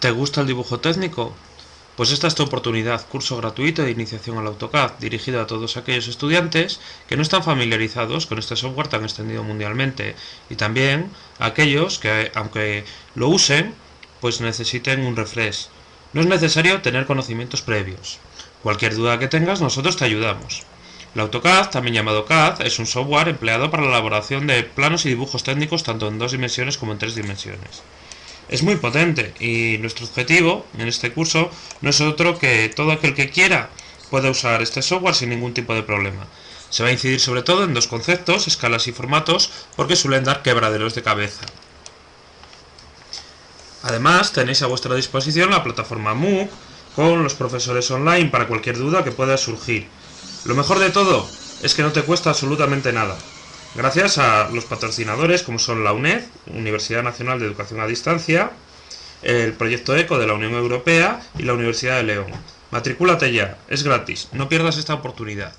¿Te gusta el dibujo técnico? Pues esta es tu oportunidad, curso gratuito de iniciación al AutoCAD, dirigido a todos aquellos estudiantes que no están familiarizados con este software tan extendido mundialmente y también a aquellos que, aunque lo usen, pues necesiten un refresh. No es necesario tener conocimientos previos. Cualquier duda que tengas, nosotros te ayudamos. El AutoCAD, también llamado CAD, es un software empleado para la elaboración de planos y dibujos técnicos tanto en dos dimensiones como en tres dimensiones es muy potente y nuestro objetivo en este curso no es otro que todo aquel que quiera pueda usar este software sin ningún tipo de problema. Se va a incidir sobre todo en dos conceptos, escalas y formatos, porque suelen dar quebraderos de cabeza. Además, tenéis a vuestra disposición la plataforma MOOC con los profesores online para cualquier duda que pueda surgir. Lo mejor de todo es que no te cuesta absolutamente nada gracias a los patrocinadores como son la UNED, Universidad Nacional de Educación a Distancia, el proyecto ECO de la Unión Europea y la Universidad de León. Matricúlate ya, es gratis, no pierdas esta oportunidad.